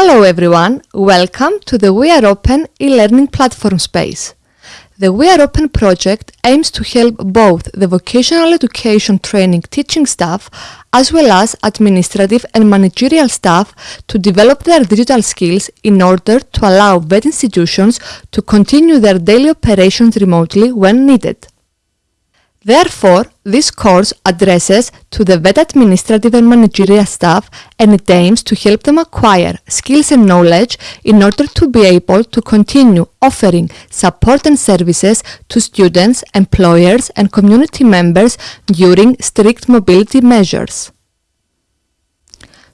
Hello everyone, welcome to the We Are Open e-learning platform space. The We Are Open project aims to help both the vocational education training teaching staff as well as administrative and managerial staff to develop their digital skills in order to allow VET institutions to continue their daily operations remotely when needed. Therefore, this course addresses to the VET administrative and managerial staff and it aims to help them acquire skills and knowledge in order to be able to continue offering support and services to students, employers and community members during strict mobility measures.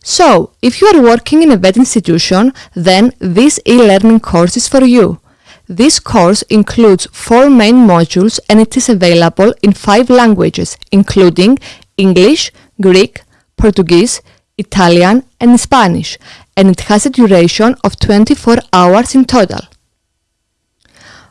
So, if you are working in a VET institution, then this e-learning course is for you. This course includes four main modules and it is available in five languages, including English, Greek, Portuguese, Italian and Spanish, and it has a duration of 24 hours in total.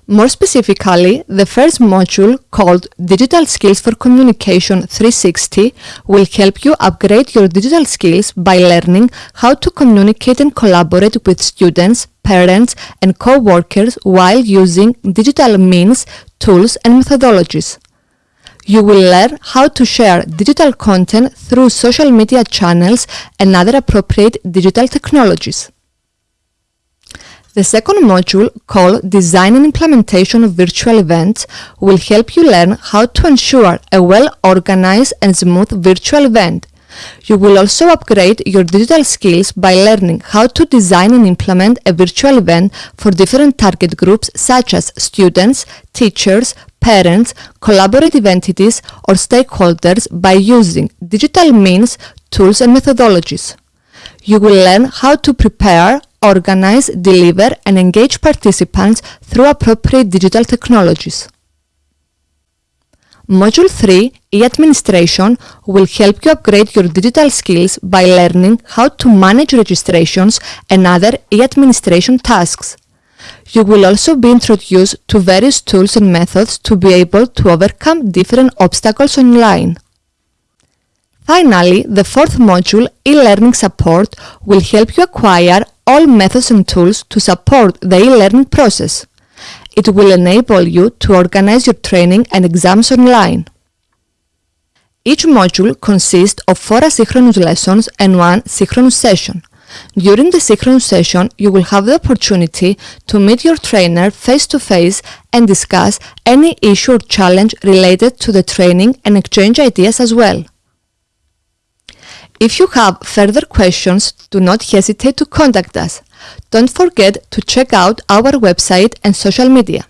More specifically, the first module, called Digital Skills for Communication 360, will help you upgrade your digital skills by learning how to communicate and collaborate with students, parents, and co-workers while using digital means, tools, and methodologies. You will learn how to share digital content through social media channels and other appropriate digital technologies. The second module, called Design and Implementation of Virtual Events, will help you learn how to ensure a well-organized and smooth virtual event. You will also upgrade your digital skills by learning how to design and implement a virtual event for different target groups such as students, teachers, parents, collaborative entities or stakeholders by using digital means, tools and methodologies. You will learn how to prepare, organize, deliver and engage participants through appropriate digital technologies. Module 3, e-administration, will help you upgrade your digital skills by learning how to manage registrations and other e-administration tasks. You will also be introduced to various tools and methods to be able to overcome different obstacles online. Finally, the fourth module, e-learning support, will help you acquire all methods and tools to support the e-learning process. It will enable you to organize your training and exams online. Each module consists of four asynchronous lessons and one synchronous session. During the synchronous session, you will have the opportunity to meet your trainer face to face and discuss any issue or challenge related to the training and exchange ideas as well. If you have further questions, do not hesitate to contact us. Don't forget to check out our website and social media.